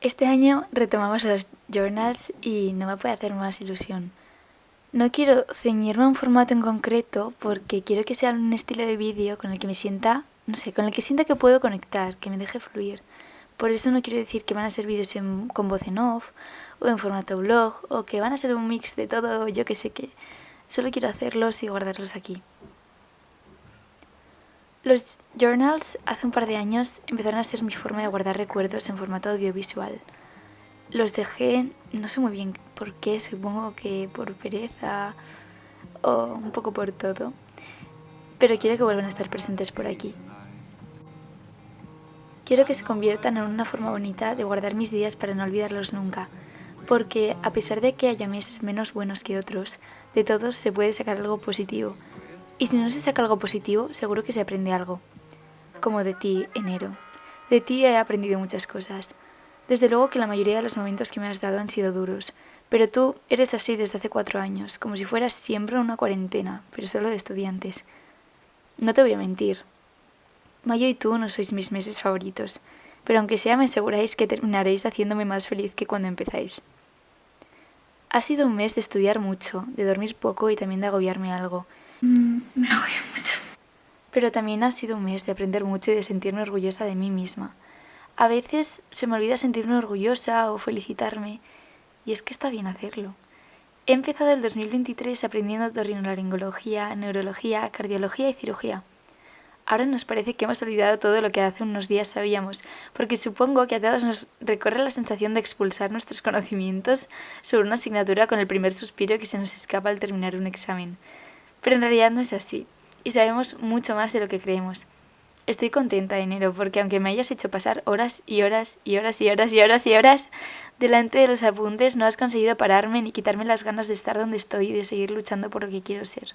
Este año retomamos los journals y no me puede hacer más ilusión. No quiero ceñirme a un formato en concreto porque quiero que sea un estilo de vídeo con el que me sienta, no sé, con el que sienta que puedo conectar, que me deje fluir. Por eso no quiero decir que van a ser vídeos con voz en off o en formato blog o que van a ser un mix de todo, yo que sé qué. Solo quiero hacerlos y guardarlos aquí. Los journals hace un par de años empezaron a ser mi forma de guardar recuerdos en formato audiovisual. Los dejé, no sé muy bien por qué, supongo que por pereza o un poco por todo, pero quiero que vuelvan a estar presentes por aquí. Quiero que se conviertan en una forma bonita de guardar mis días para no olvidarlos nunca, porque a pesar de que haya meses menos buenos que otros, de todos se puede sacar algo positivo y si no se saca algo positivo, seguro que se aprende algo. Como de ti, enero. De ti he aprendido muchas cosas. Desde luego que la mayoría de los momentos que me has dado han sido duros, pero tú eres así desde hace cuatro años, como si fueras siempre una cuarentena, pero solo de estudiantes. No te voy a mentir. Mayo y tú no sois mis meses favoritos, pero aunque sea me aseguráis que terminaréis haciéndome más feliz que cuando empezáis. Ha sido un mes de estudiar mucho, de dormir poco y también de agobiarme algo, Mm, me agobio mucho. Pero también ha sido un mes de aprender mucho y de sentirme orgullosa de mí misma. A veces se me olvida sentirme orgullosa o felicitarme, y es que está bien hacerlo. He empezado el 2023 aprendiendo torrinolaringología, neurología, cardiología y cirugía. Ahora nos parece que hemos olvidado todo lo que hace unos días sabíamos, porque supongo que a todos nos recorre la sensación de expulsar nuestros conocimientos sobre una asignatura con el primer suspiro que se nos escapa al terminar un examen. Pero en realidad no es así, y sabemos mucho más de lo que creemos. Estoy contenta, enero, porque aunque me hayas hecho pasar horas y horas y horas y horas y horas y horas delante de los apuntes, no has conseguido pararme ni quitarme las ganas de estar donde estoy y de seguir luchando por lo que quiero ser.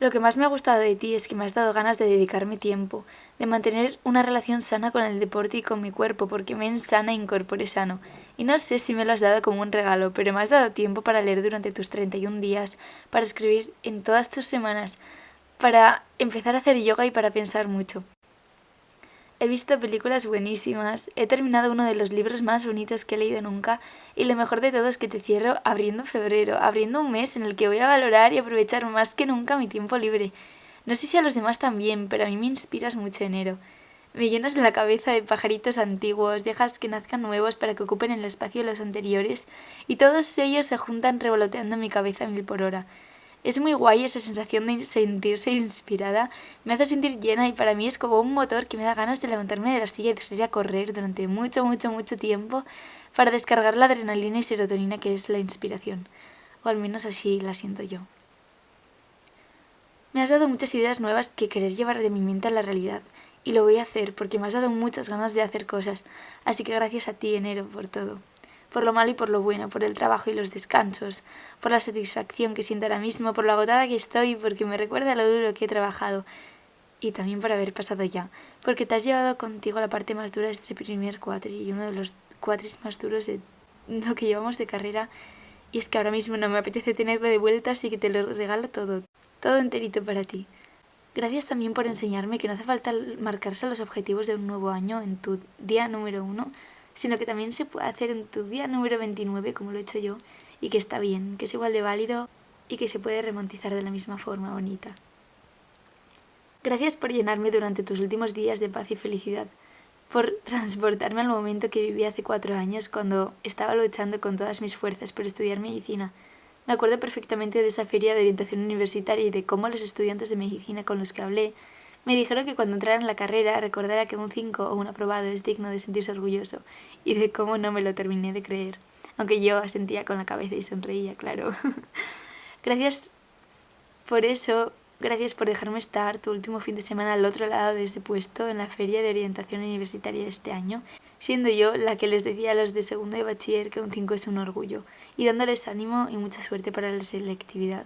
Lo que más me ha gustado de ti es que me has dado ganas de dedicarme tiempo, de mantener una relación sana con el deporte y con mi cuerpo, porque me sana e incorpore sano. Y no sé si me lo has dado como un regalo, pero me has dado tiempo para leer durante tus 31 días, para escribir en todas tus semanas, para empezar a hacer yoga y para pensar mucho. He visto películas buenísimas, he terminado uno de los libros más bonitos que he leído nunca y lo mejor de todo es que te cierro abriendo febrero, abriendo un mes en el que voy a valorar y aprovechar más que nunca mi tiempo libre. No sé si a los demás también, pero a mí me inspiras mucho enero. Me llenas la cabeza de pajaritos antiguos, dejas que nazcan nuevos para que ocupen el espacio de los anteriores y todos ellos se juntan revoloteando mi cabeza mil por hora. Es muy guay esa sensación de sentirse inspirada, me hace sentir llena y para mí es como un motor que me da ganas de levantarme de la silla y de salir a correr durante mucho, mucho, mucho tiempo para descargar la adrenalina y serotonina que es la inspiración. O al menos así la siento yo. Me has dado muchas ideas nuevas que querer llevar de mi mente a la realidad y lo voy a hacer porque me has dado muchas ganas de hacer cosas, así que gracias a ti, enero, por todo por lo malo y por lo bueno, por el trabajo y los descansos, por la satisfacción que siento ahora mismo, por lo agotada que estoy, porque me recuerda lo duro que he trabajado y también por haber pasado ya, porque te has llevado contigo la parte más dura de este primer cuatri y uno de los cuatris más duros de lo que llevamos de carrera. Y es que ahora mismo no me apetece tenerlo de vuelta así que te lo regalo todo, todo enterito para ti. Gracias también por enseñarme que no hace falta marcarse los objetivos de un nuevo año en tu día número uno, sino que también se puede hacer en tu día número 29, como lo he hecho yo, y que está bien, que es igual de válido y que se puede remontizar de la misma forma bonita. Gracias por llenarme durante tus últimos días de paz y felicidad, por transportarme al momento que viví hace cuatro años cuando estaba luchando con todas mis fuerzas por estudiar medicina. Me acuerdo perfectamente de esa feria de orientación universitaria y de cómo los estudiantes de medicina con los que hablé me dijeron que cuando entrara en la carrera recordara que un 5 o un aprobado es digno de sentirse orgulloso y de cómo no me lo terminé de creer, aunque yo asentía con la cabeza y sonreía, claro. gracias por eso, gracias por dejarme estar tu último fin de semana al otro lado de ese puesto en la feria de orientación universitaria de este año, siendo yo la que les decía a los de segundo de bachiller que un 5 es un orgullo, y dándoles ánimo y mucha suerte para la selectividad.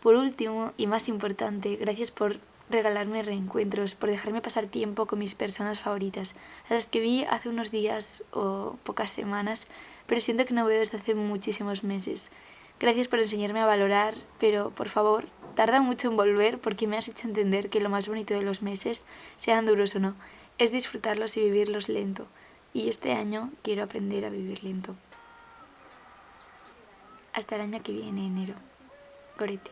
Por último, y más importante, gracias por regalarme reencuentros, por dejarme pasar tiempo con mis personas favoritas, a las que vi hace unos días o pocas semanas, pero siento que no veo desde hace muchísimos meses. Gracias por enseñarme a valorar, pero por favor, Tarda mucho en volver porque me has hecho entender que lo más bonito de los meses, sean duros o no, es disfrutarlos y vivirlos lento. Y este año quiero aprender a vivir lento. Hasta el año que viene, enero. Goretti.